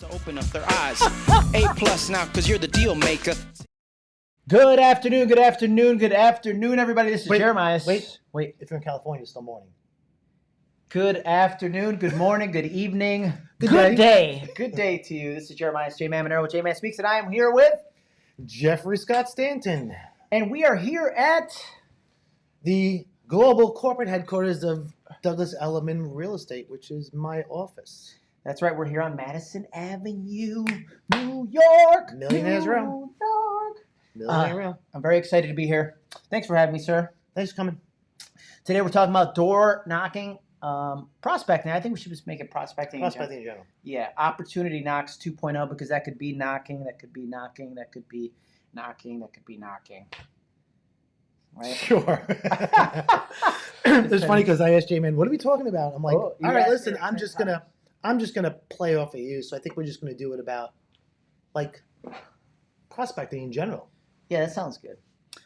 So open up their eyes. A plus now, cause you're the deal maker. Good afternoon, good afternoon, good afternoon, everybody. This is Wait, Jeremiah. wait. wait. If you're in California, it's still morning. Good afternoon, good morning, good evening, Good day. Good day to you. This is Jeremiah J Man Monero with J Man Speaks, and I am here with, Jeffrey Scott Stanton, and we are here at the global corporate headquarters of Douglas Elliman Real Estate, which is my office. That's right, we're here on Madison Avenue, New York. Millionaires New Row. York. Millionaire Uh, Row. I'm very excited to be here. Thanks for having me, sir. Thanks for coming. Today we're talking about door knocking, um, prospecting. I think we should just make it prospecting. in general. In general. Yeah, opportunity knocks 2.0 because that could be knocking, that could be knocking, that could be knocking, that could be knocking. Right? Sure. it's funny because I asked J-Man, what are we talking about? I'm like, Oh, all right, listen, I'm just gonna, I'm just gonna play off of you. So I think we're just gonna do it about, like, prospecting in general. Yeah, that sounds good.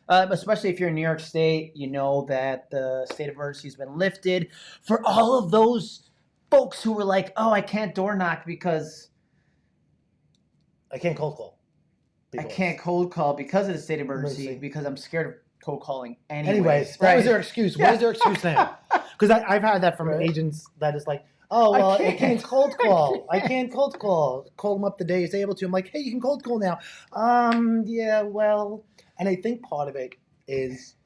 Uh, especially if you're in New York State, you know that the state of emergency has been lifted. For all of those folks who were like, "Oh, I can't door knock because I can't cold call. I can't cold call because of the state of emergency Emergency. because I'm scared of cold calling." Anyways, Anyways, that right? was their excuse. what What is their excuse now? Because I've had that from Right. agents that is like, oh, well, I can't. can't, cold call. I can't cold call. Call them up the day he's able to. I'm like, hey, you can cold call now. Um, yeah, well, and I think part of it is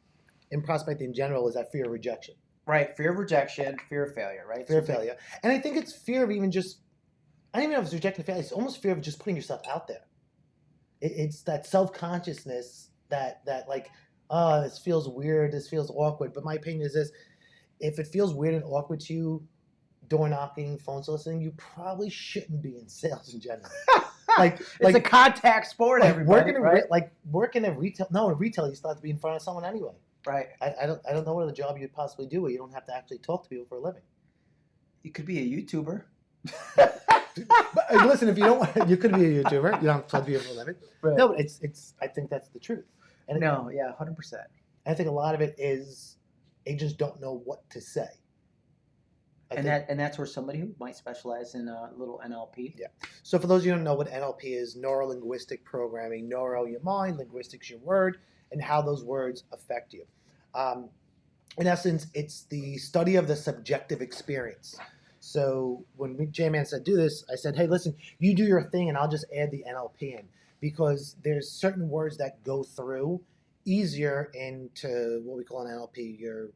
in prospecting in general is that fear of rejection, right? Fear of rejection, fear of failure, right? fear of So- failure, and I think it's fear of even just. I don't even know if it's rejection of failure. It's almost fear of just putting yourself out there. It, it's that self consciousness that that like, oh, this feels weird. This feels awkward. But my opinion is this: if it feels weird and awkward to you, door knocking, phone soliciting, you probably shouldn't be in sales in general. like, It's like, a contact sport, like everybody, working in right? like working in retail. No, in retail, you still have to be in front of someone anyway. right. I, I don't I don't know what other job you'd possibly do where you don't have to actually talk to people for a living. You could be a YouTuber. But uh, listen, if you don't, want, you could be a YouTuber. You don't have to talk to people for a living. Right. No, but it's it's. I think that's the truth. And No, yeah, hundred percent. I think a lot of it is agents don't know what to say. And that and that's where somebody who might specialize in a little NLP. Yeah. So for those of you who don't know what NLP is, neuro linguistic programming, neuro your mind, linguistics your word, and how those words affect you. Um, in essence, it's the study of the subjective experience. So when J-Man said do this, I said, hey, listen, you do your thing, and I'll just add the NLP in because there's certain words that go through easier into what we call an NLP, your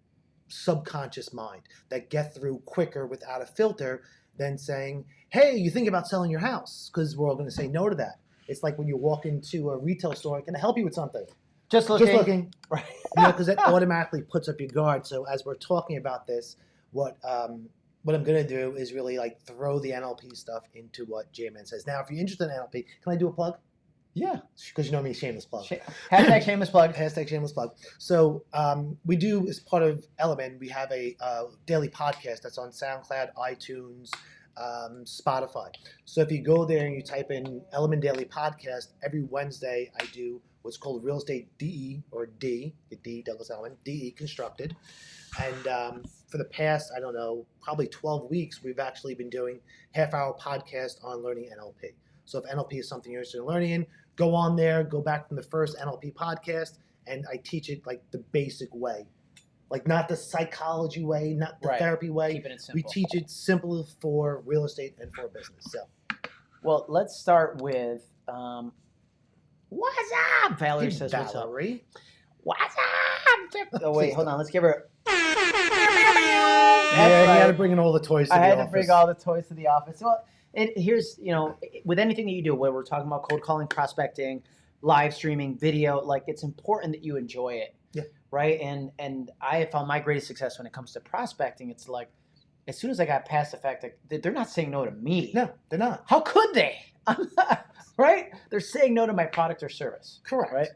subconscious mind, that get through quicker without a filter than saying, hey, you think about selling your house? Because we're all going to say no to that. It's like when you walk into a retail store, can I help you with something? Just looking. Just looking. Right. You know, because it automatically puts up your guard. So as we're talking about this, what um, what I'm going to do is really like throw the NLP stuff into what J-Man says. Now, if you're interested in NLP, can I do a plug? Yeah. Because you know me, shameless plug. Sh- Hashtag shameless plug. Hashtag shameless plug. So um, we do, as part of Elliman, we have a uh, daily podcast that's on SoundCloud, iTunes, um, Spotify. So if you go there and you type in Elliman Daily Podcast, every Wednesday I do what's called Real Estate DE or D, the D Douglas Elliman, DE Constructed. And um, for the past, I don't know, probably 12 weeks, we've actually been doing half hour podcast on learning NLP. So if NLP is something you're interested in learning in, go on there, go back from the first NLP podcast, and I teach it like the basic way. Like not the psychology way, not the Right. therapy way. Keeping it simple. We teach it simple for real estate and for business. So Well, let's start with um, what's up? Valerie Hey, says, "What's up? Valerie. What's up?" Oh wait, hold on. Let's give her. yeah, That's you had to bring in all the toys to I had office. to bring all the toys to the office. Well, it, here's you know, with anything that you do, where we're talking about cold calling, prospecting, live streaming, video, like it's important that you enjoy it. Yeah. Right. And and I have found my greatest success when it comes to prospecting. It's like, as soon as I got past the fact that they're not saying no to me. No, they're not. How could they? Right? They're saying no to my product or service. Correct. Right.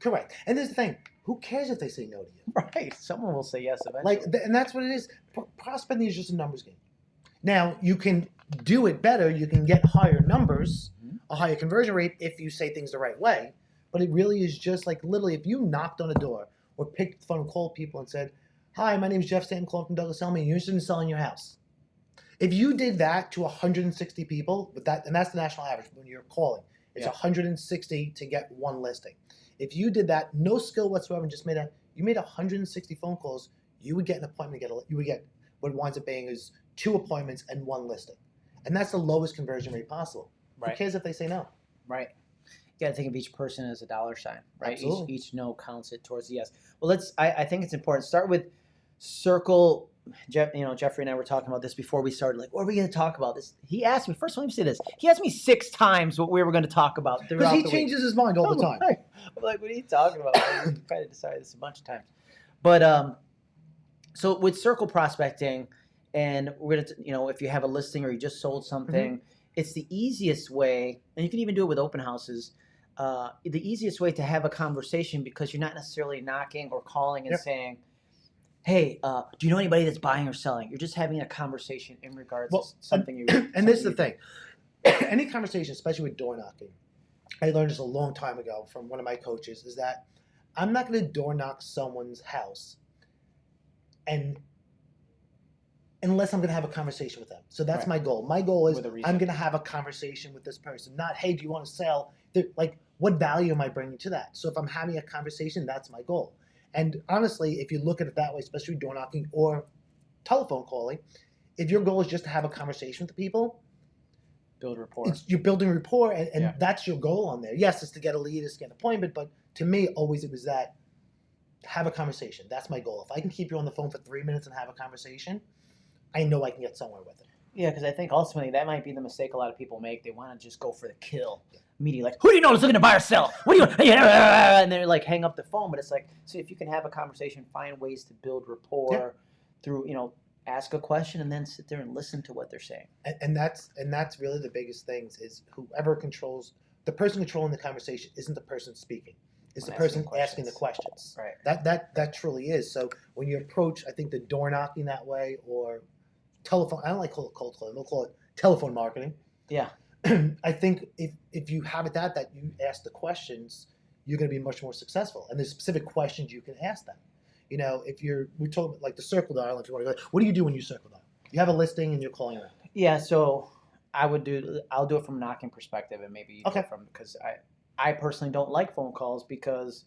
Correct. And there's the thing. Who cares if they say no to you? Right. Someone will say yes eventually. Like, and that's what it is. Prospecting is just a numbers game. Now you can do it better. You can get higher numbers, Mhm. a higher conversion rate if you say things the right way. But it really is just like literally, if you knocked on a door or picked the phone and called people and said, "Hi, my name is Jeff Stanton, calling from Douglas Elliman. You're interested in selling your house." If you did that to 160 people, with that, and that's the national average when you're calling, it's Yeah. 160 to get one listing. If you did that, no skill whatsoever, and just made a, you made 160 phone calls, you would get an appointment. Get a, you would get what winds up being is two appointments and one listing, and that's the lowest conversion rate possible. Who Right. cares if they say no? Right. You got to think of each person as a dollar sign, right? Absolutely. Each, each no counts it towards the yes. Well, let's. I, I think it's important. Start with circle. Jeff, you know, Jeffrey and I were talking about this before we started. Like, what are we going to talk about? This. He asked me first. Let me say this. He asked me six times what we were going to talk about Because he the week. changes his mind all the time. I'm like, what are you talking about? we kind of decided this a bunch of times. But um, so with circle prospecting, and we're gonna, you know, if you have a listing or you just sold something, it's the easiest way, and you can even do it with open houses. Uh, the easiest way to have a conversation because you're not necessarily knocking or calling and Yep. saying, "Hey, uh, do you know anybody that's buying or selling?" You're just having a conversation in regards Well, to something you. and this is the thing any conversation especially with door knocking i learned this a long time ago from one of my coaches is that i'm not going to door knock someone's house and unless i'm going to have a conversation with them so that's Right. my goal my goal is i'm going to have a conversation with this person not hey do you want to sell They're- like what value am i bringing to that so if i'm having a conversation that's my goal and honestly if you look at it that way especially door knocking or telephone calling if your goal is just to have a conversation with the people build rapport. you're building rapport, and, and Yeah. that's your goal on there. Yes, it's to get a lead, it's to get an appointment, but to me, always it was that have a conversation. That's my goal. If I can keep you on the phone for three minutes and have a conversation, I know I can get somewhere with it. Yeah, because I think ultimately that might be the mistake a lot of people make. They want to just go for the kill immediately. Like, who do you know is looking to buy or sell? What do you? And they're like, hang up the phone. But it's like, see, if you can have a conversation, find ways to build rapport through, you know, ask a question and then sit there and listen to what they're saying. And, and that's and that's really the biggest things is whoever controls the person controlling the conversation isn't the person speaking. It's the person asking asking the questions. Right. That that that truly is. So when you approach, I think the door knocking that way or telephone. I don't like call it cold calling. We'll call it telephone marketing. Yeah. I think if if you have it that that you ask the questions, you're going to be much more successful. And there's specific questions you can ask them. You know, if you're we talk about like the circle dial. If you want to go, what do you do when you circle dial? You have a listing and you're calling around. Yeah. So I would do. I'll do it from a knocking perspective, and maybe Okay. from because I, I personally don't like phone calls because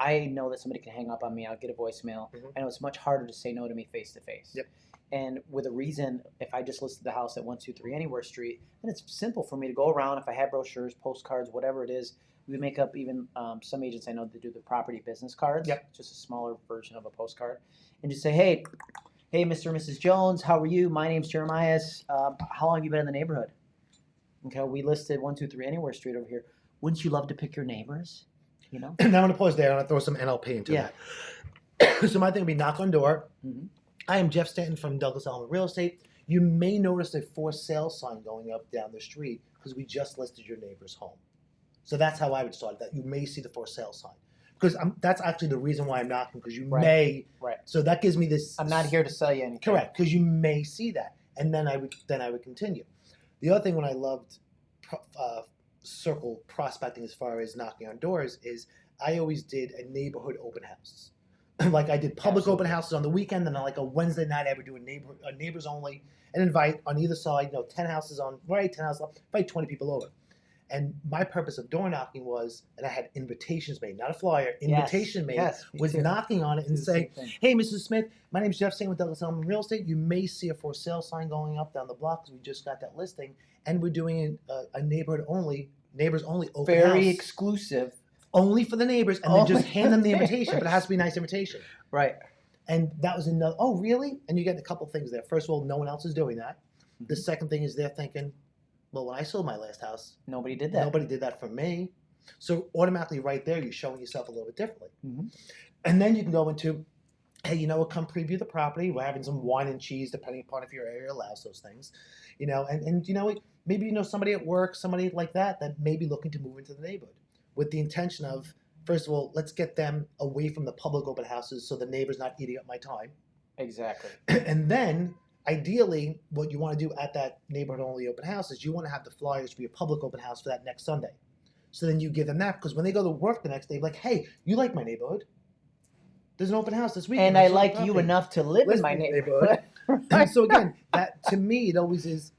I know that somebody can hang up on me. I'll get a voicemail. Mhm. I know it's much harder to say no to me face to face. Yep. And with a reason, if I just listed the house at one two three Anywhere Street, then it's simple for me to go around. If I had brochures, postcards, whatever it is, we make up even um, some agents I know that do the property business cards. Yep. Just a smaller version of a postcard, and just say, hey, hey, Mr. and Mrs. Jones, how are you? My name's Jeremiah. Um, how long have you been in the neighborhood? Okay, we listed one two three Anywhere Street over here. Wouldn't you love to pick your neighbors? You know. now I'm going to pause there and I'll throw some NLP into Yeah. that. so my thing would be knock on door. Mhm. I am Jeff Stanton from Douglas Elliman Real Estate. You may notice a for sale sign going up down the street because we just listed your neighbor's home. So that's how I would start that. You may see the for sale sign because I'm, that's actually the reason why I'm knocking because you Right. may. Right. So that gives me this. I'm not here to sell you anything. Correct, because you may see that, and then I would then I would continue. The other thing when I loved uh, circle prospecting as far as knocking on doors is I always did a neighborhood open house. like I did public open houses on the weekend, and on like a Wednesday night I would do a neighbor a neighbors only and invite on either side, you know, ten houses on right, ten houses left, invite twenty people over. And my purpose of door knocking was, and I had invitations made, not a flyer, Yes, invitation made, Yes. was too. knocking on it and saying. Hey, Mrs. Smith, my name is Jeff Singh with Douglas Elliman Real Estate. You may see a for sale sign going up down the block because we just got that listing, and we're doing a, uh, a neighborhood only, neighbors only open very house, exclusive. Only for the neighbors, and then just hand them the invitation. But it has to be a nice invitation. Right. And that was another. Oh, really? And you get a couple things there. First of all, no one else is doing that. The Mhm. second thing is they're thinking, well, when I sold my last house, Nobody did that. nobody did that for me. So automatically, right there, you're showing yourself a little bit differently. Mhm. And then you can go into, hey, you know what? Come preview the property. We're having some wine and cheese, depending upon if your area allows those things. You know, and and you know? Maybe you know somebody at work, somebody like that, that may be looking to move into the neighborhood with the intention of, first of all, let's get them away from the public open houses, so the neighbor's not eating up my time. Exactly. and then ideally what you want to do at that neighborhood only open house is you want to have the flyers for your public open house for that next sunday so then you give them that because when they go to work the next day like hey you like my neighborhood there's an open house this week And I like you enough to live in my neighborhood. And so again, that to me, it always is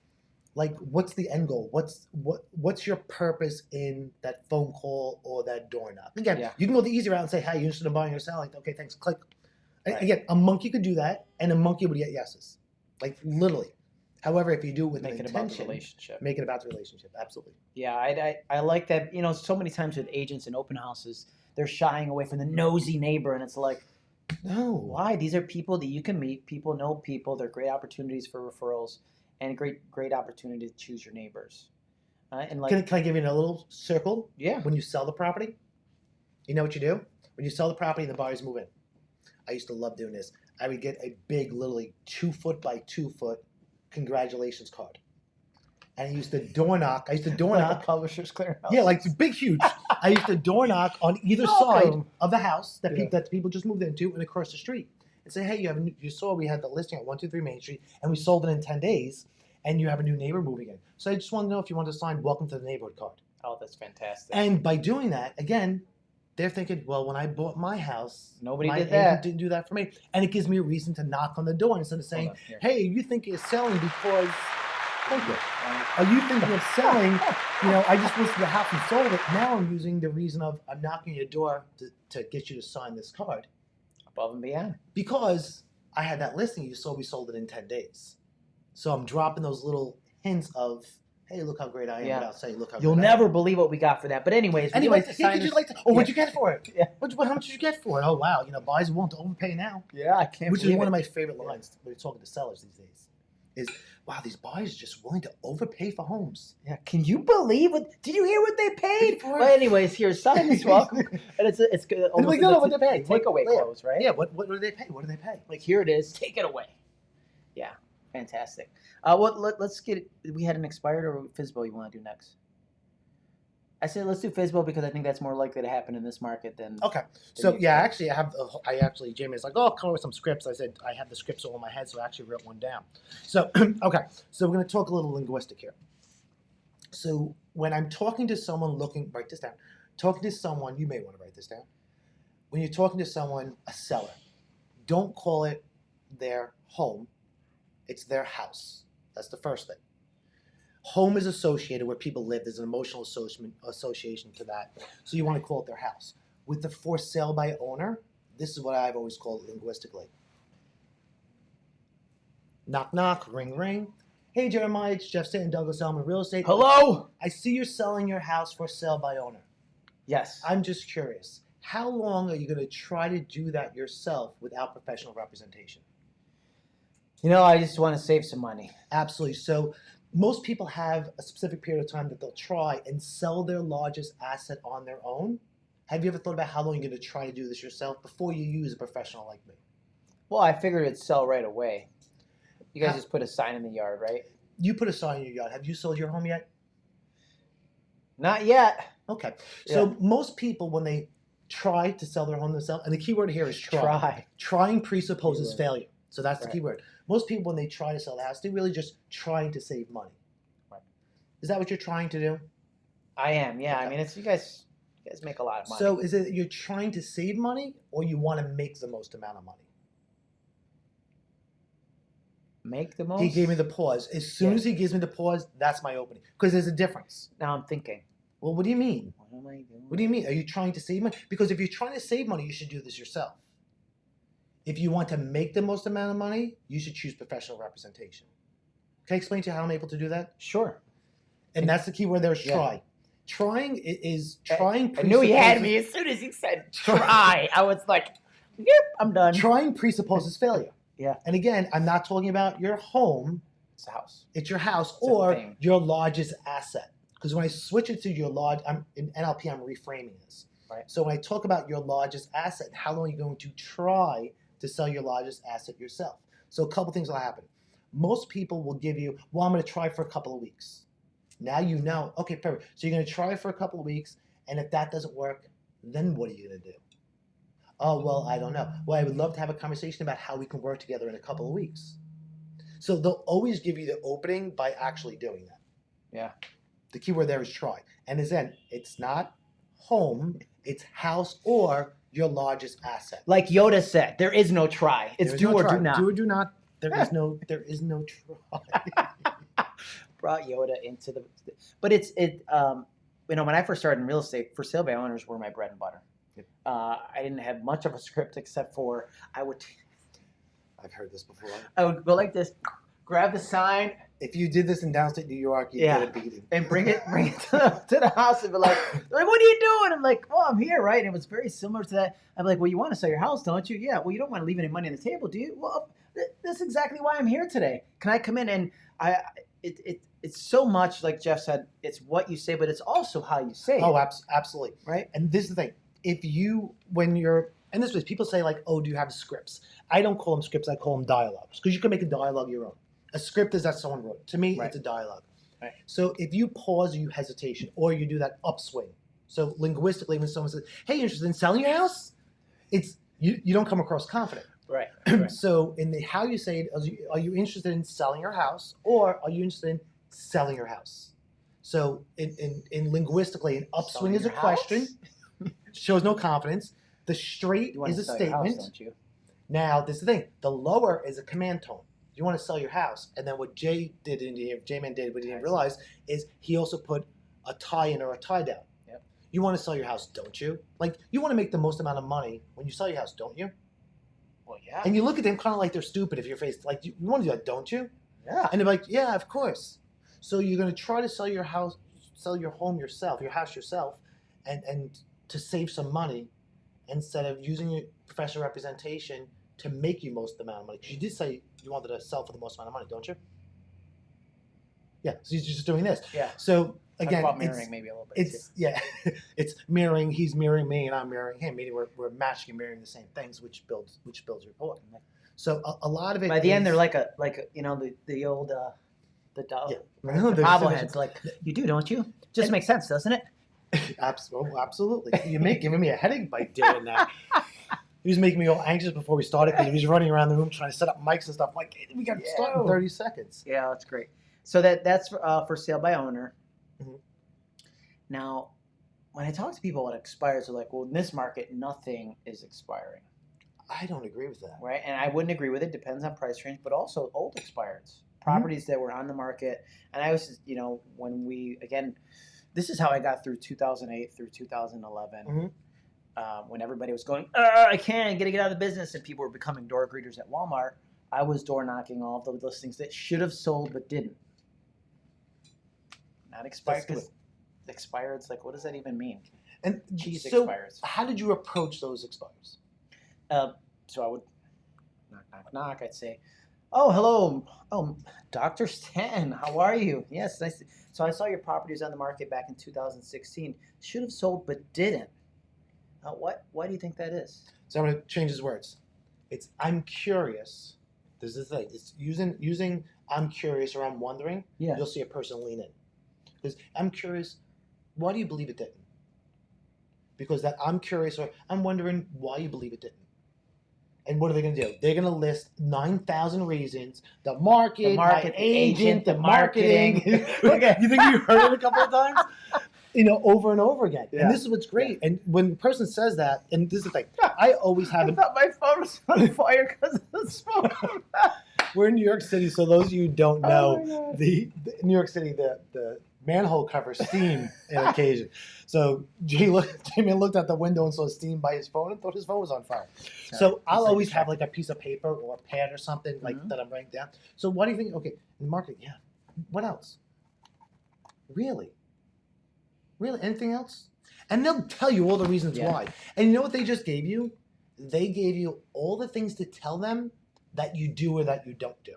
like, what's the end goal? What's what what's your purpose in that phone call or that door knock? Again, Yeah. you can go the easy route and say, "Hey, you're interested in buying or selling?" Like, okay, thanks. Click. Right. Again, a monkey could do that, and a monkey would get yeses, like literally. However, if you do it with Make it about the relationship. make it about the relationship. Absolutely. Yeah, I, I, I like that. You know, so many times with agents and open houses, they're shying away from the nosy neighbor, and it's like, No. why? These are people that you can meet. People know people. They're great opportunities for referrals, and a great, great opportunity to choose your neighbors. Uh, and like, Can, can I give you a little circle? yeah, when you sell the property, you know what you do? When you sell the property and the buyers move in. I used to love doing this. I would get a big, literally two foot by two foot congratulations card. And I used to door knock. I used to door like knock. publisher's clearinghouse. Yeah, like big, huge. I used to door knock on either side of the house that, Yeah. people that people just moved into and across the street. And say, hey, you have a new, you saw we had the listing at 123 Main Street and we sold it in 10 days and you have a new neighbor moving in. So I just want to know if you want to sign welcome to the neighborhood card. oh, that's fantastic. And by doing that, again, they're thinking, well, when I bought my house, Nobody my did that. didn't do that for me. And it gives me a reason to knock on the door instead of saying, on, hey, you think you're selling because, thank you. Uh, Are you thinking of selling? You know, I just listed the house and sold it. Now I'm using the reason of I'm knocking your door to, to get you to sign this card above and beyond. because I had that listing. You saw we sold it in 10 days. So I'm dropping those little hints of, hey, look how great I am Yeah. without saying, look how You'll great I am. never believe what we got for that. But anyways, would you like to yeah, you like to? Oh, what'd you get for it? Yeah. What'd you, how much did you get for it? Oh, wow. You know, buyers won't overpay now. Yeah, I can't. Which is one it. of my favorite lines when you're talking to sellers these days. Is wow, these buyers are just willing to overpay for homes. Yeah, can you believe what? Did you hear what they paid? For. Well, anyways, here's sign this welcome, and it's it's good. Like, no, no, what they pay? What- takeaway yeah. close, right? Yeah, what, what do they pay? What do they pay? Like here it is, take it away. Yeah, fantastic. Uh, what? Let, let's get. We had an expired or Fizbo you want to do next? I said let's do Fizbo because I think that's more likely to happen in this market than. Okay, so yeah, actually, I have. the I actually, Jamie is like, oh, come up with some scripts. I said I have the scripts all in my head, so I actually wrote one down. So okay, so we're going to talk a little linguistic here. So when I'm talking to someone looking, write this down. Talking to someone, you may want to write this down. When you're talking to someone, a seller, don't call it their home. It's their house. That's the first thing. Home is associated where people live. There's an emotional association association to that. So you want to call it their house. With the for sale by owner, this is what I've always called it linguistically. Knock knock, ring ring. Hey Jeremiah, it's Jeff Stanton, Douglas Elliman Real Estate. Hello. I see you're selling your house for sale by owner. Yes. I'm just curious. How long are you going to try to do that yourself without professional representation? You know, I just want to save some money. Absolutely. So most people have a specific period of time that they'll try and sell their largest asset on their own. Have you ever thought about how long you're going to try to do this yourself before you use a professional like me? Well, I figured it'd sell right away. You guys How- just put a sign in the yard, right? You put a sign in your yard. Have you sold your home yet? Not yet. Okay. So most people, when they try to sell their home themselves, and the key word here is try. Try. Trying presupposes failure. So that's the key word. Most people, when they try to sell the house, they're really just trying to save money. Right. Is that what you're trying to do? I am. Yeah. I mean, it's you guys. You guys make a lot of money. So is it you're trying to save money or you want to make the most amount of money? make the most. He gave me the pause. As soon Yeah. as he gives me the pause, that's my opening. Because there's a difference. Now I'm thinking. Well, what do you mean? What am I doing? What do you mean? Are you trying to save money? Because if you're trying to save money, you should do this yourself. If you want to make the most amount of money, you should choose professional representation. Can I explain to you how I'm able to do that? Sure. And that's the key word there is Yeah. try. Trying is trying. I knew he had me as soon as he said try. I was like, yep, I'm done. Trying presupposes failure. Yeah. And again, I'm not talking about your home. It's a house. It's your house It's or your largest asset. Because when I switch it to your large, I'm in NLP. I'm reframing this. Right. So when I talk about your largest asset, how long are you going to try to sell your largest asset yourself? So a couple things will happen. Most people will give you, well, I'm going to try for a couple of weeks. Now you know, okay, perfect. So you're going to try for a couple of weeks, and if that doesn't work, then what are you going to do? Oh, well, I don't know. Well, I would love to have a conversation about how we can work together in a couple of weeks. So they'll always give you the opening by actually doing that. Yeah. The key word there is try. And as in, it's not home, it's house or your largest asset. Like Yoda said, there is no try. It's do no or try. do not. Do or do not. There is no there is no try. brought Yoda into the, but it's it. Um, you know, when I first started in real estate, for sale by owners were my bread and butter. Yep. Uh, I didn't have much of a script except for I would I've heard this before. I would go like this, grab the sign If you did this in downstate New York, you'd Yeah. get a beating. and bring it bring it to the, to the house and be like, like, what are you doing? I'm like, well, I'm here, right? And it was very similar to that. I'm like, well, you want to sell your house, don't you? Yeah. Well, you don't want to leave any money on the table, do you? Well, th- that's exactly why I'm here today. Can I come in and I? It, it it's so much like Jeff said. It's what you say, but it's also how you say Oh, absolutely. right? And this is the thing: if you, when you're, and this was people say like, "Oh, do you have scripts?" I don't call them scripts; I call them dialogues because you can make a dialogue your own. A script is that someone wrote. To me, Right. it's a dialogue. Right. So if you pause or you hesitation, or you do that upswing, so linguistically, when someone says, "Hey, interested in selling your house?" It's you. You don't come across confident. Right. right. so in the how you say it, are you, are you interested in selling your house, or are you interested in selling your house? So in in, in linguistically, an upswing Selling is a your question shows no confidence. The straight is a statement. house, don't you? now, this is the thing. The lower is a command tone. You want to sell your house, and then what Jay did in here, J Man did, what he didn't realize is he also put a tie in or a tie down. Yep. You want to sell your house, don't you? Like you want to make the most amount of money when you sell your house, don't you? Well, yeah. And you look at them kind of like they're stupid if you're faced like you, you want to do that, don't you? yeah. And they're like, yeah, of course. So you're going to try to sell your house, sell your home yourself, your house yourself, and and to save some money, instead of using your professional representation to make you most amount of money. 'Cause you did say you wanted to sell for the most amount of money, don't you? Yeah. So you're just doing this. Yeah. So again, mirroring maybe a little bit. it's yeah, it's mirroring. He's mirroring me, and I'm mirroring him. Meaning we're, we're matching and mirroring the same things, which builds which builds rapport. So a, a lot of it. By the end, they're like a like a, you know the the old uh, the dog. Yeah. Right? No, the there's so much- bobbleheads. Like you do, don't you? Just And- makes sense, doesn't it? Absolutely, absolutely. You make giving me a headache by doing that. He was making me all anxious before we started because he was running around the room trying to set up mics and stuff. Like "Hey, we got to start in thirty seconds. Yeah, that's great. So that that's for, uh, for sale by owner. Mhm. Now, when I talk to people what expires, they're like, "Well, in this market, nothing is expiring." I don't agree with that. right? And I wouldn't agree with it. Depends on price range, but also old expireds, properties that were on the market. And I was, you know, when we again, this is how I got through 2008 through 2011, Mhm. Uh, when everybody was going, "Uh, I can't, get to get out of the business, and people were becoming door greeters at Walmart. I was door knocking all of the listings that should have sold but didn't. Not expired. 'cause Expired's like, what does that even mean? And Cheese so, expires. how did you approach those expires? Uh, so I would knock, knock, knock. I'd say, "Oh, hello. Oh, Doctor Stan, how are you? Yes, nice. So I saw your properties on the market back in 2016. Should have sold, but didn't. Uh, what? Why do you think that is? So I'm going to change his words. It's I'm curious. This is the thing. It's using using I'm curious or I'm wondering. Yeah. You'll see a person lean in because I'm curious. Why do you believe it didn't? Because that I'm curious or I'm wondering why you believe it didn't. And what are they going to do? They're going to list nine thousand reasons. The market, The market, my the agent, agent, the the marketing. marketing. okay, you think you heard it a couple of times? You know, over and over again. Yeah. And this is what's great. And when the person says that, and this is the thing, I always have an thought my phone was on fire because of the smoke. We're in New York City, so those of you who don't Oh know, God. the, the New York City, the the manhole cover steam on occasion. So Jay looked, Jamie looked out the window and saw steam by his phone and thought his phone was on fire. So I'll always like- have like a piece of paper or a pad or something like Mhm. that I'm writing down. So what do you think? Okay, in marketing, yeah. What else? Really? Really? Anything else? And they'll tell you all the reasons Yeah. why. And you know what they just gave you? They gave you all the things to tell them that you do or that you don't do.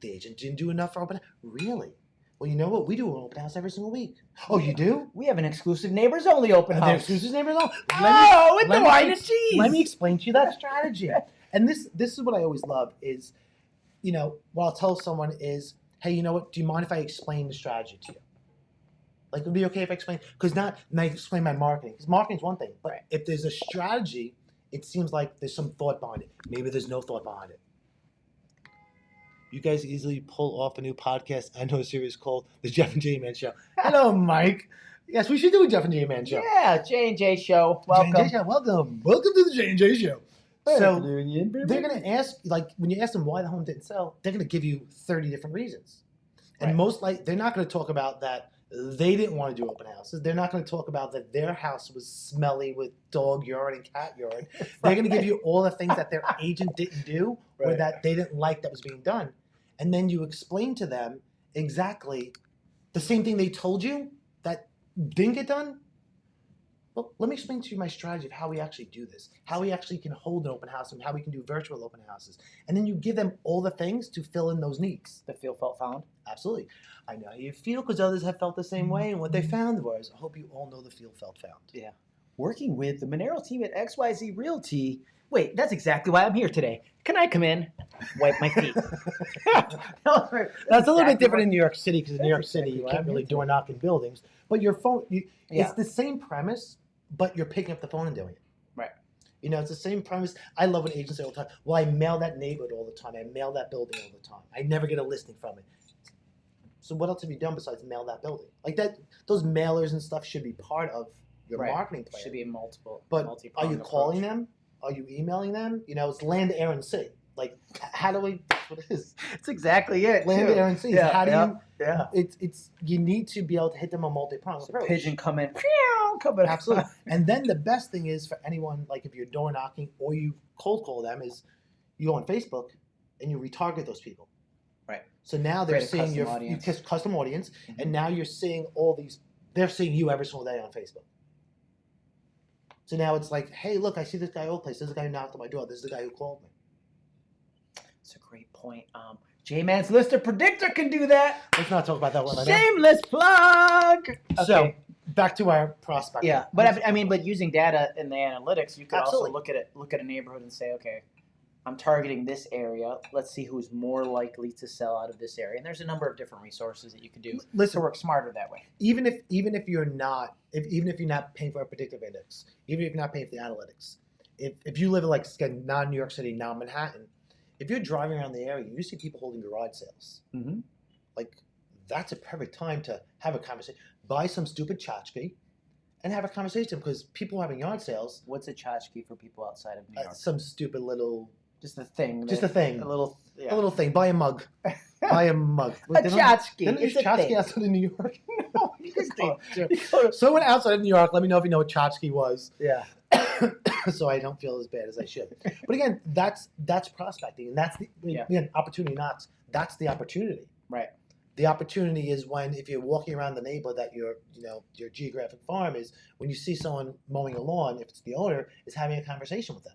The agent didn't do enough for open. Really? Well, you know what? We do an open house every single week. Oh, you do? We have an exclusive neighbors only open house. excuses never know. Oh, with let the me wine and cheese. Let me explain to you that strategy. And this this is what I always love is, you know, what I'll tell someone is, hey, you know what? Do you mind if I explain the strategy to you? Like, it would be okay if I explain? Because not, and I explain my marketing. Because marketing's one thing, but Right. if there's a strategy, it seems like there's some thought behind it. Maybe there's no thought behind it. You guys easily pull off a new podcast and a series called The Jeff and J Man Show. Hello, Mike. Yes, we should do a Jeff and J Man Show. Yeah, J and J show. Welcome. J&J Show, welcome. Welcome to the J and J Show. So they're going to ask, like, when you ask them why the home didn't sell, they're going to give you 30 different reasons. And Right. most like, they're not going to talk about that they didn't want to do open houses. They're not going to talk about that their house was smelly with dog urine and cat urine. They're going to give you all the things that their agent didn't do or that they didn't like that was being done. And then you explain to them exactly the same thing they told you that didn't get done. Well, let me explain to you my strategy of how we actually do this, how we actually can hold an open house and how we can do virtual open houses. And then you give them all the things to fill in those needs. The feel felt found. Absolutely. I know how you feel because others have felt the same way. And what they mm-hmm. found was, I hope you all know the feel felt found. Yeah. Working with the Monero team at XYZ Realty. Wait, that's exactly why I'm here today. Can I come in? Wipe my feet. That's a little bit different in New York City because in New York That's City you can't really door knock in buildings. But your phone, you, Yeah. it's the same premise, but you're picking up the phone and doing it. Right. You know, it's the same premise. I love when agents say all the time, well, I mail that neighborhood all the time. I mail that building all the time. I never get a listing from it. So what else have you done besides mail that building? Like that, those mailers and stuff should be part of your Right. marketing plan. Should be multiple. But Are you approach. calling them? Are you emailing them? You know, it's land, air, and sea. Like, how do we? That's what it is. Exactly it. Land, too. air, and sea. Yeah, how do yeah, you? Yeah. It's it's you need to be able to hit them a multi-pronged So approach. pigeon coming. Pew, coming. Absolutely. and then the best thing is for anyone, like if you're door knocking or you cold call them, is you go on Facebook and you retarget those people. Right. So now they're Create seeing your you audience. kiss custom audience, Mhm. and now you're seeing all these. They're seeing you every single day on Facebook. So now it's like, hey, look, I see this guy old place. This is the guy who knocked on my door. This is the guy who called me. That's a great point. Um, J-Man's Lister Predictor can do that. Let's not talk about that one right now. Shameless plug. So back to our prospect. Yeah, but I, I mean, but using data in the analytics, you could Absolutely. also look at it, look at a neighborhood and say, okay, I'm targeting this area. Let's see who's more likely to sell out of this area. And there's a number of different resources that you could do to listen, work smarter that way. even if even if you're not if even if you're not paying for a predictive index, even if you're not paying for the analytics, if if you live in like again, non New York City, non Manhattan, if you're driving around the area, you see people holding garage sales. Mm-hmm. Like that's a perfect time to have a conversation. Buy some stupid tchotchke and have a conversation because people are having yard sales. What's a tchotchke for people outside of New Uh, York? some stupid little, just a thing. just a thing, A little. Yeah. a little thing. Buy a mug. Buy a mug. a They don't- tchotchke. they don't use tchotchke outside of New York. No, you just do. sure. Someone outside of New York, let me know if you know what tchotchke was. yeah. so I don't feel as bad as I should. But again, that's that's prospecting, and that's the Yeah. again opportunity Not That's the opportunity. Right. The opportunity is when if you're walking around the neighborhood that your you know your geographic farm is when you see someone mowing a lawn, if it's the owner, is having a conversation with them.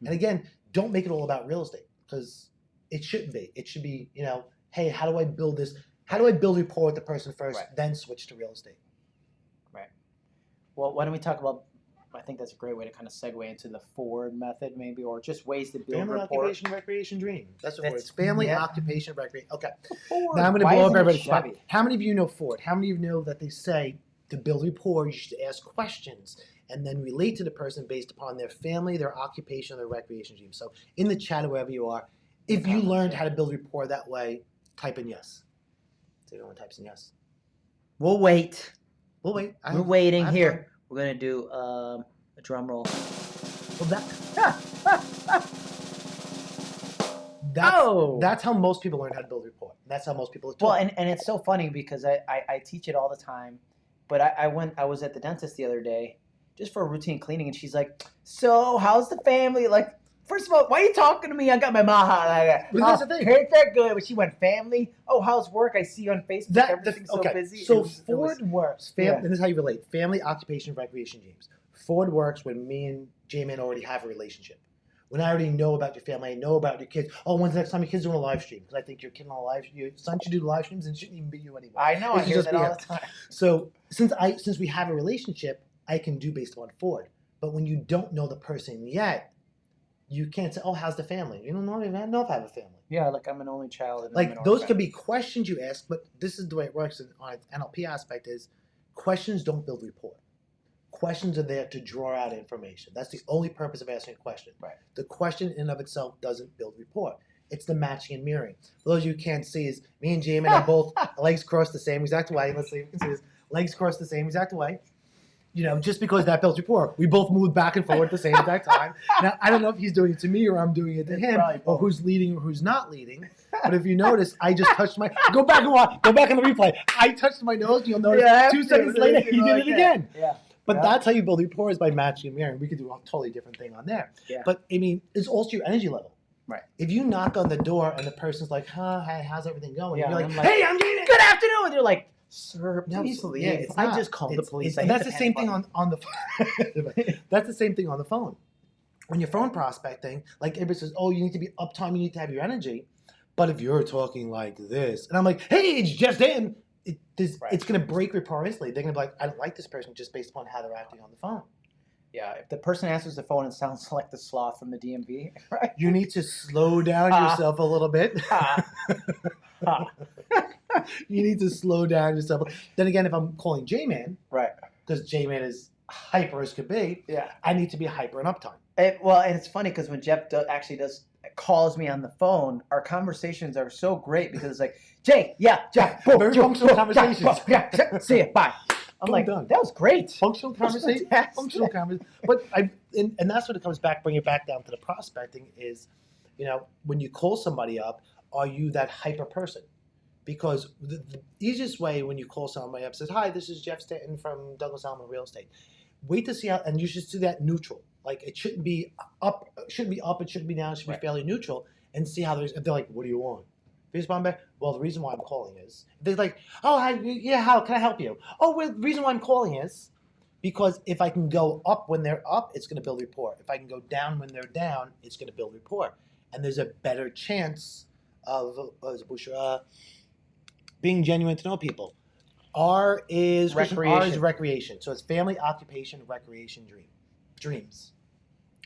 Hmm. And again, don't make it all about real estate because it shouldn't be. It should be you know, hey, how do I build this? How do I build rapport with the person first, Right. then switch to real estate? Right. Well, why don't we talk about? I think that's a great way to kind of segue into the Ford method, maybe, or just ways to build Family rapport. occupation recreation dream. That's what it's. Family yeah. occupation recreation. Okay. Ford. Now I'm going to blow up everybody's spot. How many of you know Ford? How many of you know that they say to build rapport, you should ask questions and then relate to the person based upon their family, their occupation, their recreation dream. So in the chat or wherever you are, if you learned how to build rapport that way, type in yes. So everyone types in yes. We'll wait. We'll wait. I- We're waiting I'm here. We're gonna do um, a drum roll. Well, that, that's, oh, that's how most people learn how to build rapport. That's how most people well, and, and it's so funny because I, I, I teach it all the time, but I, I went I was at the dentist the other day just for a routine cleaning, and she's like, "So how's the family?" Like, first of all, why are you talking to me? I got my maha. Like, But that's oh, the thing. Ain't that good? But she went family. Oh, how's work? I see you on Facebook. that the, Everything's so busy. So was- it was- Ford works. Fam- Yeah. And this is how you relate: family, occupation, recreation James. Ford works when me and J-Man already have a relationship. When I already know about your family, I know about your kids. Oh, when's the next time your kids doing a live stream? Because I think your kid on a live, your son should do live streams and shouldn't even be you anymore. I know. It I hear that all him. the time. So since I since we have a relationship, I can do based on Ford. But when you don't know the person yet, you can't say, "Oh, how's the family?" You don't know. I don't know if I have a family. Yeah, like I'm an only child. And like those could be questions you ask, but this is the way it works in- on an NLP aspect is questions don't build rapport. Questions are there to draw out information. That's the only purpose of asking a question. Right. The question in and of itself doesn't build rapport. It's the matching and mirroring. For those of you who can't see is me and Jamin are both legs crossed the same exact way. Let's see if you can see this. Legs crossed the same exact way. You know, just because that builds rapport, we both moved back and forward at the same exact time. Now, I don't know if he's doing it to me or I'm doing it to It's him, or who's leading or who's not leading. But if you notice, I just touched my. Go back and watch. Go back on the replay. I touched my nose. You'll notice. Yeah, two seconds later, he did like it that. again. Yeah. But Yeah. that's how you build rapport is by matching and mirroring. We could do a totally different thing on there. Yeah. But I mean, it's also your energy level. Right. If you knock on the door and the person's like, "Huh, hey, how's everything going?" Yeah, you're like, I'm like, "Hey, I'm Jaden." Good afternoon. And you're like, sir, No, please it's- leave. yeah, I not. just called the police. and that's the, the same thing on on the. that's the same thing on the phone. When you're phone prospecting, like everybody says, "Oh, you need to be uptime. You need to have your energy." But if you're talking like this, and I'm like, "Hey, it's just in," it, this, Right. it's going to break rapport instantly. They're going to be like, "I don't like this person just based upon how they're acting on the phone." Yeah, if the person answers the phone and sounds like the sloth from the DMV, right? You need to slow down Ah. yourself a little bit. Ha. Ha. you need to slow down yourself. Then again, if I'm calling J-Man, right. because J-Man is hyper as could be, Yeah. I need to be hyper and uptime. It, well, and it's funny because when Jeff do, actually does calls me on the phone, our conversations are so great because it's like, Jay, yeah, Jeff, boom, Very boom, functional boom, conversations. Boom, yeah, see you, bye. I'm Boom, like, done. that was great. Functional conversation. Functional conversation. But I and, and that's what it comes back, bring it back down to the prospecting is, you know, when you call somebody up, are you that hyper person? Because the, the easiest way when you call somebody up says, "Hi, this is Jeff Stanton from Douglas Elliman Real Estate." Wait to see how, and you should do that neutral. Like it shouldn't be up, it shouldn't be up, it shouldn't be down, it should Right. be fairly neutral, and see how there's. If they're like, "What do you want?" If you respond back, well, the reason why I'm calling is they're like, "Oh, hi, yeah, how can I help you?" Oh, well, the reason why I'm calling is because if I can go up when they're up, it's going to build rapport. If I can go down when they're down, it's going to build rapport, and there's a better chance of uh, uh, being genuine to know people. R is R is Recreation. recreation, so it's family, occupation, recreation, dream, dreams.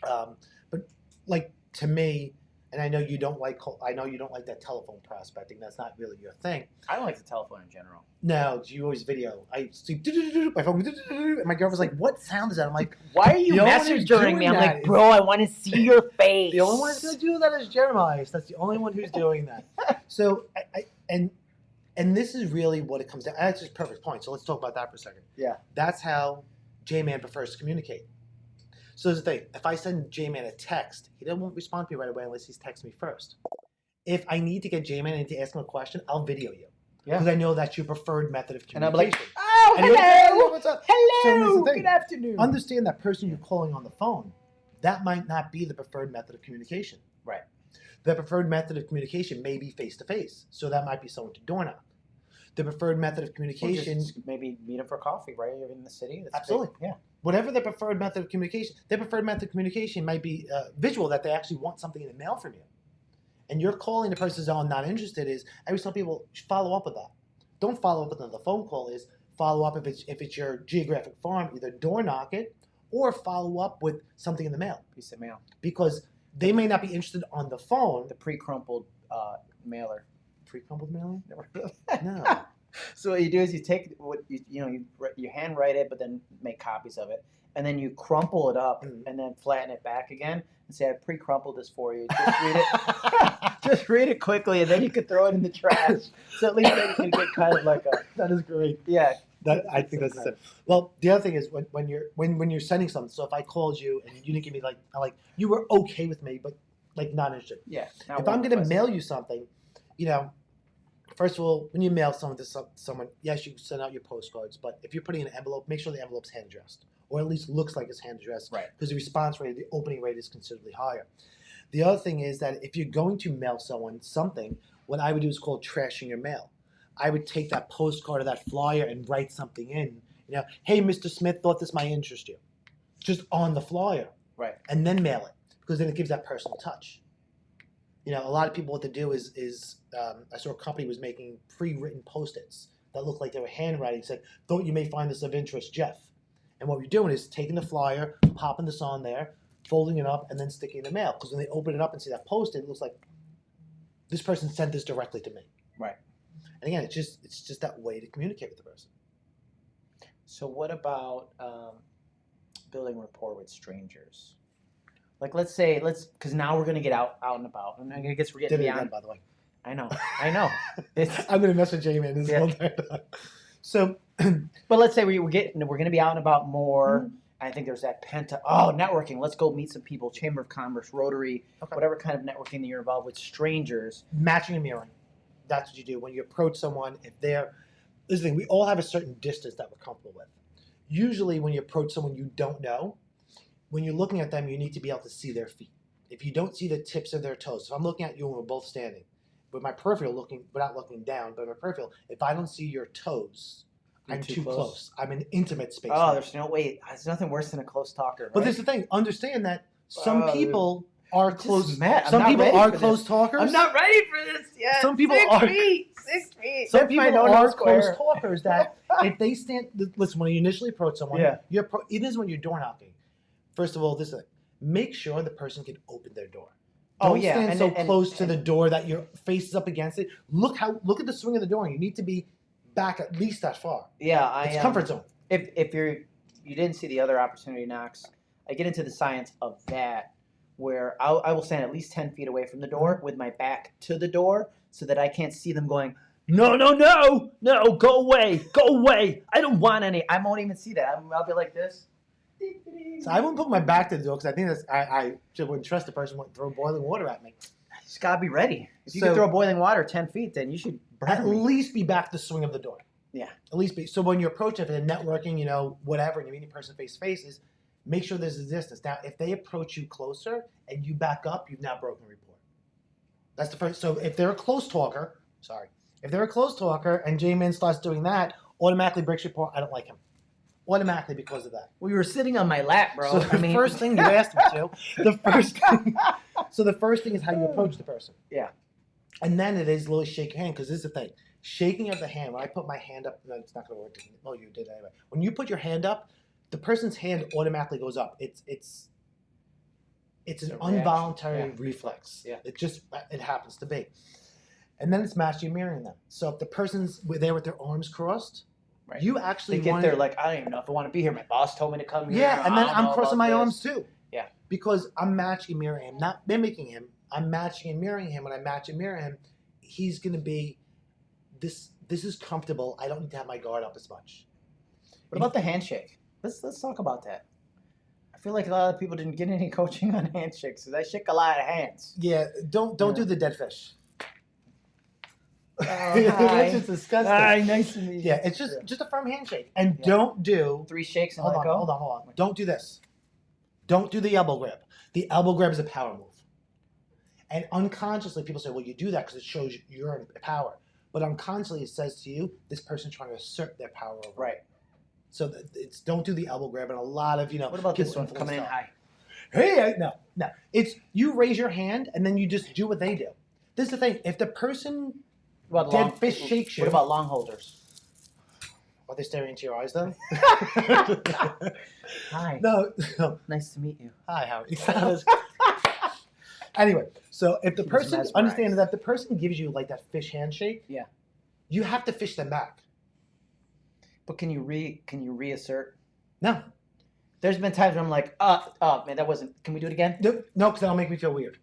Um, but like to me, and I know you don't like. I know you don't like that telephone prospecting. That's not really your thing. I don't like the telephone in general. No, you always video. I see my phone, and my girlfriend's like, "What sound is that?" I'm like, Why are you The only one who's messaging me? doing I'm that like, bro, I want to see your face. The only one who's going to do that is Jeremiah. That's the only one who's doing that. So, I, I, and and this is really what it comes down. To. That's just a perfect point. So let's talk about that for a second. Yeah. That's how J-Man prefers to communicate. So there's the thing. If I send J-Man a text, he doesn't won't respond to me right away unless he's texted me first. If I need to get J-Man and to ask him a question, I'll video you. Yeah. Because I know that's your preferred method of And I'm communication. like, oh, And you're like, "Hey, hello, what's up? So hello, thing. good afternoon. understand that person you're calling on the phone, that might not be the preferred method of communication. The preferred method of communication may be face to face, so that might be someone to door knock. The preferred method of communication, maybe meet him for coffee, right? You're in the city. That's Absolutely. great. Yeah. whatever the preferred method of communication, their preferred method of communication might be uh, visual, that they actually want something in the mail from you. And you're calling the person "Oh, I'm not interested." Is I always tell people follow up with that. Don't follow up with another phone call. Is follow up if it's if it's your geographic farm, either door knock it or follow up with something in the mail. Piece of mail. because they may not be interested on the phone. The pre-crumpled uh, mailer. Pre-crumpled mailer? Never heard of No. so what you do is you take what you you know you you handwrite it, but then make copies of it, and then you crumple it up Mhm. and then flatten it back again and say I pre-crumpled this for you. Just read it. Just read it quickly, and then you can throw it in the trash. So at least then you can get kind of like a that is great. yeah. That I think that's it. Well, the other thing is when, when you're when, when you're sending something. So if I called you and you didn't give me like I like you were okay with me, but like not interested. Yeah. if I'm gonna mail you something, you know, first of all, when you mail something to some, someone, yes, you send out your postcards, but if you're putting in an envelope, make sure the envelope's hand addressed, or at least looks like it's hand addressed, Right. Because the response rate, the opening rate is considerably higher. The other thing is that if you're going to mail someone something, what I would do is called trashing your mail. I would take that postcard or that flyer and write something in. You know, hey, Mr. Smith, thought this might interest you, just on the flyer Right. and then mail it because then it gives that personal touch. You know, a lot of people what to do is is um, I saw a company was making pre-written post-its that looked like they were handwriting. Said, "Thought you may find this of interest, Jeff." And what you're doing is taking the flyer, popping this on there, folding it up, and then sticking in the mail. Because when they open it up and see that post-it, it looks like this person sent this directly to me. Right. And again, it's just it's just that way to communicate with the person. So what about um, building rapport with strangers? Like let's say let's because now we're gonna get out out and about, and I guess we're getting Did it again, beyond. by the way. I know, I know. It's I'm gonna message Jamie this Yeah. whole time. So But let's say we we're getting we're going to be out and about more. Mm-hmm. I think there's that penta. Oh, networking. Let's go meet some people. Chamber of Commerce, Rotary, Okay. whatever kind of networking that you're involved with. Strangers. matching and mirroring. That's what you do when you approach someone. If they're, this the thing, we all have a certain distance that we're comfortable with. Usually, when you approach someone you don't know, when you're looking at them, you need to be able to see their feet. If you don't see the tips of their toes, if I'm looking at you and we're both standing, with my peripheral looking, without looking down, but my peripheral, if I don't see your toes, You're I'm too too, close. close. I'm in intimate space. Oh, now. there's no way. There's nothing worse than a close talker. But there's the thing. Understand that some Oh, people are close. I'm Some people are close this. talkers. I'm not ready for this yet. Some people six are- Feet, six feet. Some That's people are close talkers that if they stand, listen, when you initially approach someone, Yeah. you appro- it is when you're door knocking. First of all, this is make sure the person can open their door. Oh, Don't yeah, stand and- so and- close to and- the door that your face is up against it. Look how look at the swing of the door. You need to be back at least that far. Yeah, I It's um, comfort zone. if if you're you didn't see the other opportunity knocks, I get into the science of that where I'll, I will stand at least ten feet away from the door with my back to the door so that I can't see them going. No, no, no, no! Go away, go away! I don't want any. I won't even see that. I'm, I'll be like this. So I wouldn't put my back to the door because I think that's I, I just wouldn't trust the person wouldn't throw boiling water at me. just gotta be ready. If you So- can throw boiling water ten feet, then you should At me. least be back the swing of the door. Yeah. At least be so when you approach it and networking, you know, whatever, and you're meeting a person face to face, is make sure there's a distance. Now, if they approach you closer and you back up, you've now broken rapport. That's the first. So if they're a close talker, sorry, if they're a close talker and J-Man starts doing that, automatically breaks rapport. I don't like him. Automatically because of that. We were sitting on my lap, bro. So the I mean, first thing you asked me to, the first thing, so the first thing is how you approach the person. Yeah. And then it is literally shake your hand because this is the thing. Shaking of the hand. When I put my hand up, no, it's not going to work. Oh, you did anyway. When you put your hand up, the person's hand automatically goes up. It's it's it's an It's a reaction. involuntary Yeah. reflex. Yeah. It just it happens to be. And then it's matching mirroring them. So if the person's there with their arms crossed, Right. you actually they get there like I don't even know if I want to be here. My boss told me to come here. yeah, and then I'm crossing my this. arms too. Yeah. Because I'm matching and mirroring him, not mimicking him. I'm matching and mirroring him. When I match and mirror him, he's gonna be this this is comfortable. I don't need to have my guard up as much. What about the handshake? Let's let's talk about that. I feel like a lot of people didn't get any coaching on handshakes because I shake a lot of hands. Yeah, don't don't Yeah. do the dead fish. Oh. That's just disgusting. Hi, nice to meet you. Yeah, it's just just a firm handshake. And Yeah. don't do three shakes and hold let on, go. hold on, hold on. Don't do this. Don't do the elbow grab. The elbow grab is a power move. And unconsciously, people say, well, you do that because it shows you're in power. But unconsciously, it says to you, this person's trying to assert their power over. you. Right. So it's don't do the elbow grab. And a lot of, you know, What about this one coming in high? Hey, no, no. It's you raise your hand and then you just do what they do. This is the thing. If the person, What Dead long, fish shakes you. What about long holders? are they staring into your eyes though? Hi. no, no. Nice to meet you. Hi, how are you? anyway, so if the He person mesmerized. understand that the person gives you like that fish handshake, Yeah. you have to fish them back. But can you re can you reassert? No, There's been times where I'm like, uh, oh man, that wasn't. Can we do it again? no, no, because that'll make me feel weird.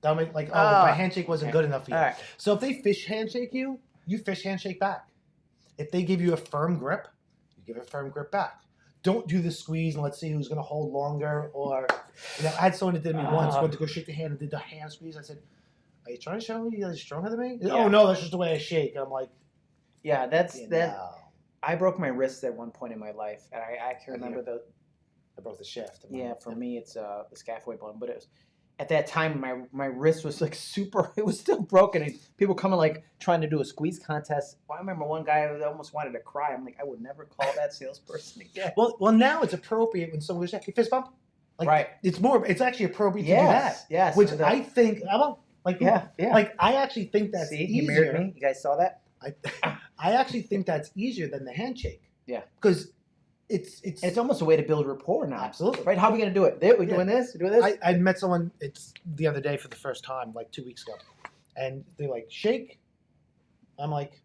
That'll make like, oh, Ah. my handshake wasn't Okay. good enough for you. Right. So if they fish handshake you, you fish handshake back. If they give you a firm grip, you give a firm grip back. Don't do the squeeze and let's see who's going to hold longer. Or, you know, I had someone that did me once, Ah. went to go shake the hand and did the hand squeeze. I said, Are you trying to show me you're stronger than me? Yeah. Oh, no, that's just the way I shake. And I'm like, Yeah, that's "Yeah, that. no." I broke my wrist at one point in my life, and I, I can And remember the I broke the shaft. I'm yeah. For me, it's uh the scaphoid bone, but it was at that time my my wrist was like super. It was still broken, and people coming like trying to do a squeeze contest. I remember one guy almost wanted to cry. I'm like, I would never call that salesperson again. Well, well, now it's appropriate when someone goes, "Hey, fist bump." Like, Right. It's more. It's actually appropriate to do that. yes. Which I think. I don't like. yeah, yeah. Like I actually think that's See, easier. he mirrored me. You guys saw that? I, I actually think that's easier than the handshake. Yeah. Because it's it's. It's almost a way to build rapport now. Absolutely. Right? How are we gonna do it? There, we Yeah. doing this? We doing this? I, I met someone. It's the other day for the first time, like two weeks ago, and they're like shake. I'm like,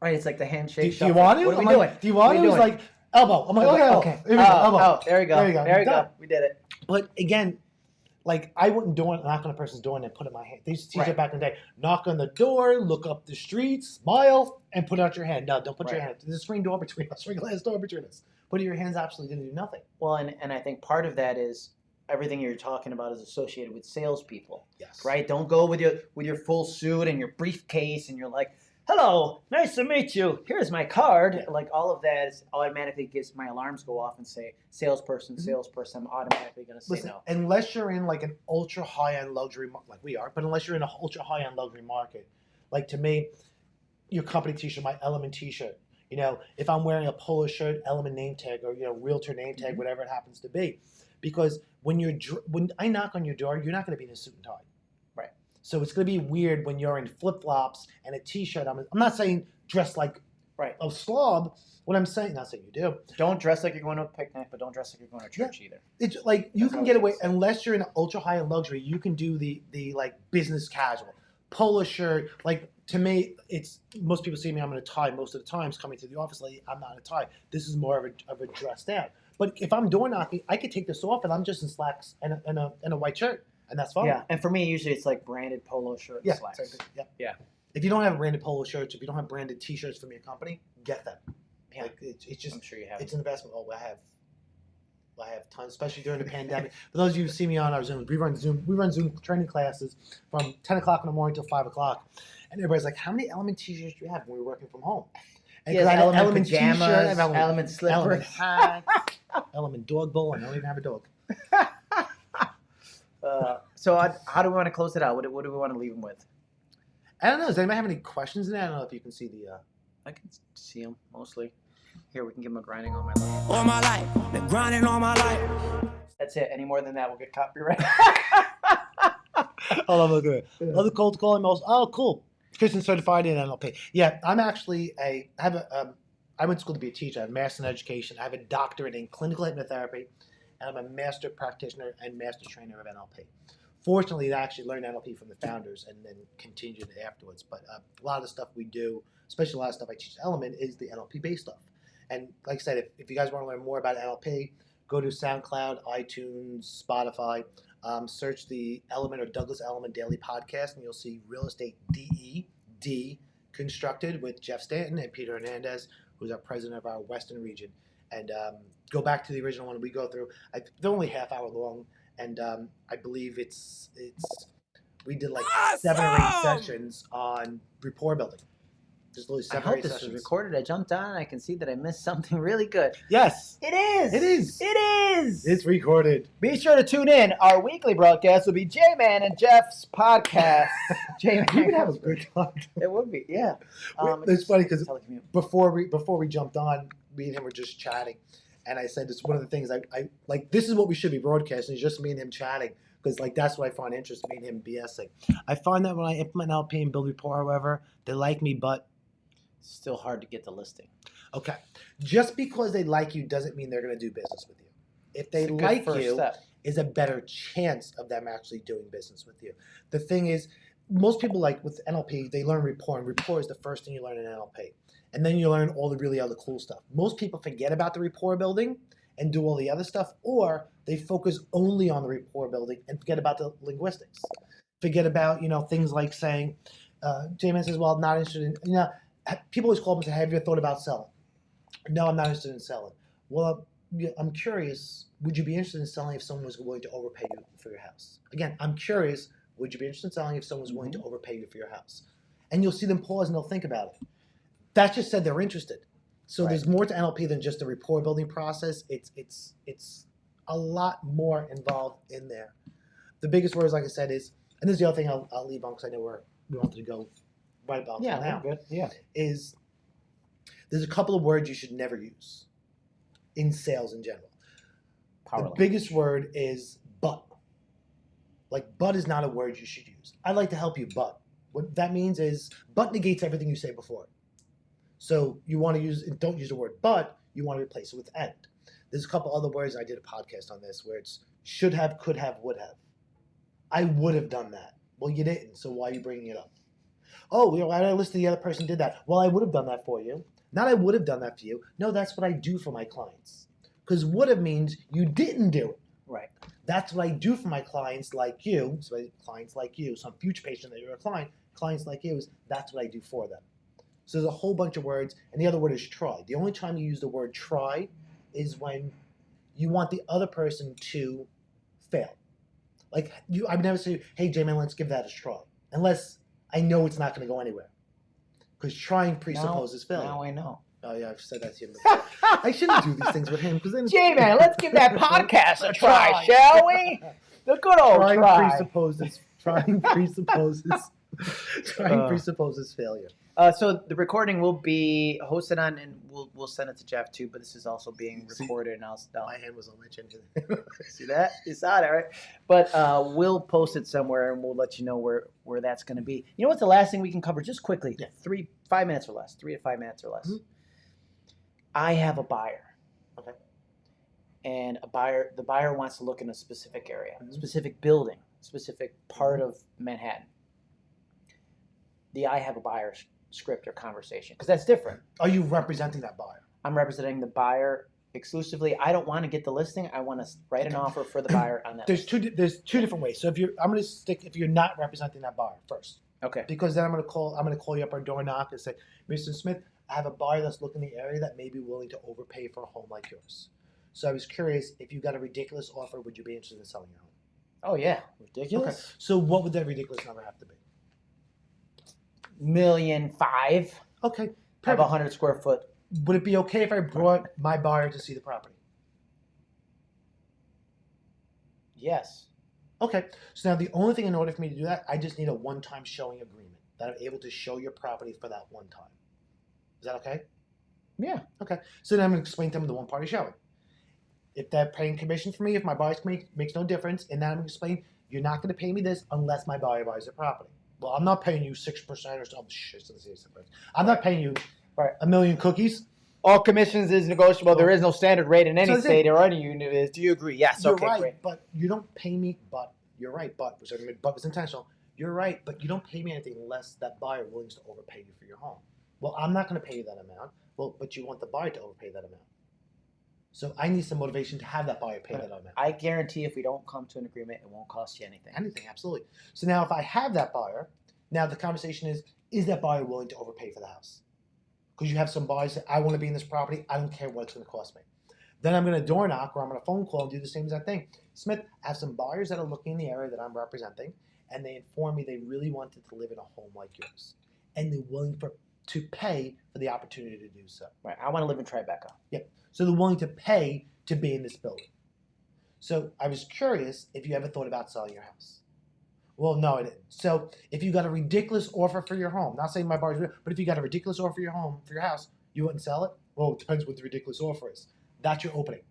right. It's like the handshake. do you want to? What are we I'm doing? like, do you want are He's we like elbow. I'm like, okay, okay. We Oh, elbow. oh, there we go. There you go. There we go. We did it. But again, like I wouldn't do it, knock on a person's door and then put in my hand. They used to teach Right. it back in the day. Knock on the door, look up the street, smile, and put out your hand. No, don't put your hand. There's a screen door between us, screen glass door between us. Putting your hands absolutely going to do nothing. Well, and, and I think part of that is everything you're talking about is associated with salespeople, Yes. right? Don't go with your with your full suit and your briefcase and you're like, "Hello, nice to meet you. Here's my card." Like all of that is automatically gives my alarms go off and say salesperson, Mhm. salesperson. I'm automatically going to say Listen, no. unless you're in like an ultra high end luxury, mar- like we are, but unless you're in an ultra high end luxury market, like to me, your company T-shirt, my Elliman T-shirt. You know, if I'm wearing a polo shirt, Elliman name tag, or you know, Realtor name tag, Mhm. whatever it happens to be, because when you're dr- when I knock on your door, you're not going to be in a suit and tie. So it's going to be weird when you're in flip flops and a T-shirt. I'm, I'm not saying dress like Right. a slob. What I'm saying, not saying you do. Don't dress like you're going to a picnic, but don't dress like you're going to Yeah. church either. It's like you That's can get away unless you're in ultra high end luxury. You can do the the like business casual polo shirt. Like to me, it's most people see me. I'm in a tie most of the times coming to the office. Like I'm not in a tie. This is more of a of a dress down. But if I'm door knocking, I could take this off and I'm just in slacks and a and a, and a white shirt, and that's fine. Yeah, and for me, usually it's like branded polo shirt, and Yeah. slacks. same thing. Yep. Yeah. If you don't have branded polo shirts, if you don't have branded T-shirts from your company, get them. Yeah. Like it's, it's just I'm sure you have. it's an investment. Oh, I have, I have tons, especially during the pandemic. For those of you who see me on our Zoom, we run Zoom, we run Zoom training classes from ten o'clock in the morning till five o'clock, and everybody's like, "How many Elliman T-shirts do you have when we're working from home?" And yeah, 'cause I had an Elliman, T-shirt, pajamas, Elliman, Elliman, slippers. Elliman hats, Elliman dog bowl, and I don't even have a dog. Uh, so I, how do we want to close it out? What, do- what do we want to leave them with? I don't know. Does anybody have any questions in that? I don't know if you can see the. Uh, I can see them mostly. Here, we can give them a grinding on my life. All my life, been grinding all my life. That's it. Any more than that, we'll get copyright. look at it. Other cold calling most. Oh, cool. Christian certified in NLP. Yeah, I'm actually a. I have a. Um, I went to school to be a teacher. I have a master in education. I have a doctorate in clinical hypnotherapy, and I'm a master practitioner and master trainer of NLP. Fortunately, I actually learned NLP from the founders and then continued it afterwards. But uh, a lot of the stuff we do, especially a lot of stuff I teach at Elliman, is the NLP based stuff. And like I said, if, if you guys want to learn more about NLP, go to SoundCloud, iTunes, Spotify. Um, search the Elliman or Douglas Elliman Daily Podcast, and you'll see Real Estate DE D constructed with Jeff Stanton and Peter Hernandez, who's our president of our Western region. And um, go back to the original one we go through. I, they're only half hour long, and um, I believe it's it's we did like seven or eight sessions on rapport building. Just literally seven or hope this sessions. was recorded. I jumped on and I can see that I missed something really good. Yes, It is. It is. It is. it's recorded. Be sure to tune in. Our weekly broadcast will be J Man and Jeff's podcast. J Man. You would have a good time. It would be, yeah. Um, it's funny because before we before we jumped on, me and him were just chatting, and I said it's one of the things I, I like. This is what we should be broadcasting. Is just me and him chatting because like that's what I find interesting. Me and him BSing. I find that when I implement LP and build rapport, however, they like me, but Still hard to get the listing. okay, just because they like you doesn't mean they're going to do business with you. If they It's a good like you, step. is a better chance of them actually doing business with you. The thing is, most people like with NLP, they learn rapport, and rapport is the first thing you learn in NLP. And then you learn all the really other cool stuff. Most people forget about the rapport building and do all the other stuff, or they focus only on the rapport building and forget about the linguistics. Forget about, you know, things like saying, uh, J-Man says, well, I'm not interested in, you know, people always call me and say, have you thought about selling? No, I'm not interested in selling. Well, I'm curious. Would you be interested in selling if someone was willing to overpay you for your house? Again, I'm curious. Would you be interested in selling if someone was willing to mm-hmm. overpay you for your house? And you'll see them pause and they'll think about it. That just said they're interested. So Right. there's more to NLP than just the rapport building process. It's it's it's a lot more involved in there. The biggest words, like I said, is and this is the other thing I'll, I'll leave on because I know we're we wanted to go right about Yeah, now good. Yeah. is there's a couple of words you should never use in sales in general. Power the line. biggest word is. Like but is not a word you should use. I'd like to help you, but what that means is but negates everything you say before. So you want to use don't use the word but, you want to replace it with and. There's a couple other words I did a podcast on this where it's should have, could have, would have. I would have done that. Well, you didn't, so why are you bringing it up? Oh, you know, I listen to the other person did that? Well, I would have done that for you. Not I would have done that for you. No, that's what I do for my clients. Because would have means you didn't do it. Right. That's what I do for my clients like you. So clients like you, some future patient that you're a client, clients like you is that's what I do for them. So there's a whole bunch of words, and the other word is try. The only time you use the word try is when you want the other person to fail. Like you, I would never say, "Hey, J-Man, let's give that a try," unless I know it's not going to go anywhere. Because trying presupposes failure. Now I know. Oh yeah, I've said that to him. Before. I shouldn't do these things with him because then J man, let's give that podcast a try, shall we? The good old trying try. presupposes trying presupposes trying Uh. presupposes failure. Uh, so the recording will be hosted on, and we'll we'll send it to Jeff too. But this is also being See, recorded, and I'll, I'll My hand was on my chin. see that you saw that right. But uh, we'll post it somewhere, and we'll let you know where where that's going to be. You know what's the last thing we can cover, just quickly? Yeah. Three, five minutes or less. Three to five minutes or less. Mhm. I have a buyer. Okay. And a buyer, the buyer wants to look in a specific area, Mhm. specific building, specific part of Manhattan. The I have a buyer script or conversation, because that's different. Are you representing that buyer? I'm representing the buyer exclusively. I don't want to get the listing. I want to write an offer for the buyer on that. There's two. There's two different ways. So if you're, I'm going to stick. If you're not representing that buyer first, Okay. because then I'm going to call. I'm going to call you up or door knock and say, Mr. Smith, I have a buyer that's looking in the area that may be willing to overpay for a home like yours. So I was curious if you got a ridiculous offer, would you be interested in selling your home? Oh yeah, ridiculous. So what would that ridiculous number have to be? Million five. Okay, Have a hundred square foot. Would it be okay if I brought my buyer to see the property? Yes. Okay, so now the only thing in order for me to do that, I just need a one-time showing agreement that I'm able to show your property for that one time. Is that okay? Yeah. Okay, so then I'm going to explain to them the one-party showing. If they're paying commission for me, if my buyer's make, makes no difference, and then I'm going to explain you're not going to pay me this unless my buyer buys the property. Well, I'm not paying you six percent or something. Shit, it's not six percent. I'm not paying you Right. a million cookies. All commissions is negotiable. There is no standard rate in any So that's it. state or any unit. Is do you agree? Yes. you're okay. right, Great. but you don't pay me. But you're right, but which I mean, but was intentional. You're right, but you don't pay me anything unless that buyer willing to overpay you for your home. Well, I'm not going to pay you that amount. Well, but you want the buyer to overpay that amount. So I need some motivation to have that buyer pay that amount. I guarantee if we don't come to an agreement, it won't cost you anything. Anything, absolutely. So now, if I have that buyer, now the conversation is: Is that buyer willing to overpay for the house? Because you have some buyers that I want to be in this property. I don't care what it's going to cost me. Then I'm going to door knock or I'm going to phone call and do the same exact thing. Smith, I have some buyers that are looking in the area that I'm representing, and they inform me they really wanted to live in a home like yours, and they're willing for to pay for the opportunity to do so. Right. I want to live in Tribeca. Yep. So they're willing to pay to be in this building. So I was curious if you ever thought about selling your house. Well, no, I didn't. So if you got a ridiculous offer for your home, not saying my buyer's, but if you got a ridiculous offer for your home for your house, you wouldn't sell it. Well, it depends what the ridiculous offer is. That's your opening.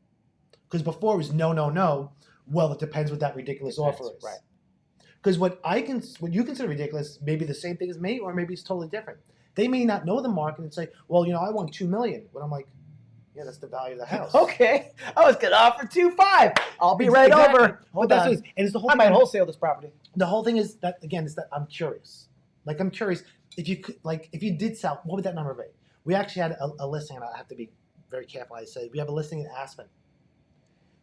Because before it was no, no, no. Well, it depends what that ridiculous Depends, offer is. right. Because what I can, what you consider ridiculous, may be the same thing as me, or maybe it's totally different. They may not know the market and say, "Well, you know, I want two million. But I'm like, "Yeah, that's the value of the house." Okay. I was gonna offer two five. I'll be right Exactly. over. Hold that's on. is. and it's the whole. I thing- might wholesale this property. the whole thing is that again is that I'm curious. Like I'm curious if you could like if you did sell, what would that number be? We actually had a, a listing, and I have to be very careful. I say we have a listing in Aspen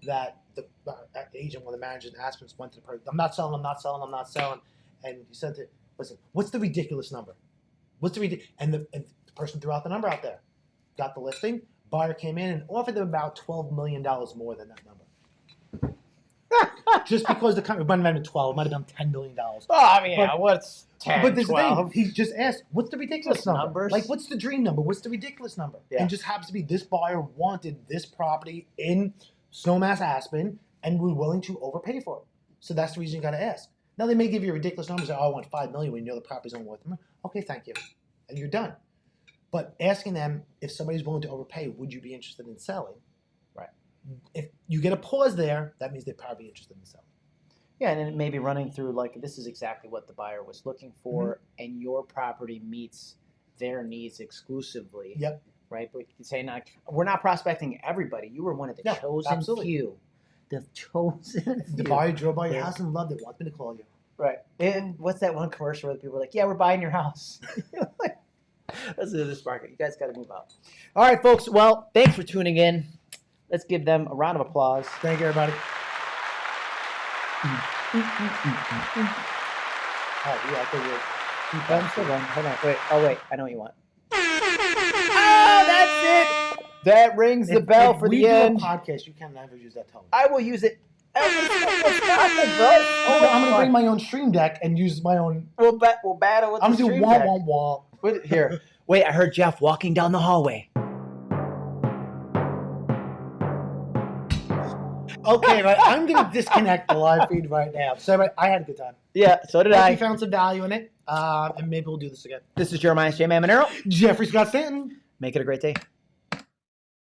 that the uh, agent, one of the managers in Aspen, went to the person. I'm not selling. I'm not selling. I'm not selling. And he said to listen, what's the ridiculous number? What's the? And the, and the person threw out the number out there. Got the listing. Buyer came in and offered them about twelve million dollars more than that number. Just because the company might have been twelve, might have been ten million dollars. Oh, I mean, But- yeah, what's 10, But this is 12? thing, he just asked, "What's the ridiculous number? numbers. Like, what's the dream number? What's the ridiculous number?" Yeah. And just happens to be this buyer wanted this property in Snowmass Aspen and we're willing to overpay for it. So that's the reason you got to ask. Now they may give you ridiculous numbers. Like, oh, I want five million when you know the property's only worth. them. Okay, thank you, and you're done. But asking them if somebody's willing to overpay, would you be interested in selling? Right. If you get a pause there, that means they're probably interested in selling. Yeah, and then maybe running through like this is exactly what the buyer was looking for, Mm-hmm. and your property meets their needs exclusively. Yep. Right, but you can say not we're not prospecting everybody. You were one of the No, chosen absolutely. few. The chosen The few. buyer drove by your house and loved it. Wants me to call you. Right. And what's that one commercial where the people are like, "Yeah, we're buying your house." That's the this market. You guys got to move out. All right, folks. Well, thanks for tuning in. Let's give them a round of applause. Thank you, everybody. Oh, yeah, I think we're. Oh, I'm still going. Hold on. Wait. Oh, wait. I know what you want. That rings the If- bell if for we the do end. A podcast, you can never use that tone. I will use it. every time, bro. Oh, Oh, I'm gonna bring my own stream deck and use my own. We'll, ba- we'll battle with I'm the gonna do stream wah deck. wah wah. Wait, Here. Wait, I heard Jeff walking down the hallway. Okay, right. I'm gonna disconnect the live feed right now. So right, I had a good time. Yeah, so did Hope you I. found some value in it, um, and maybe we'll do this again. This is Jeremiah J. Manero. Jeffrey Scott Stanton. Make it a great day.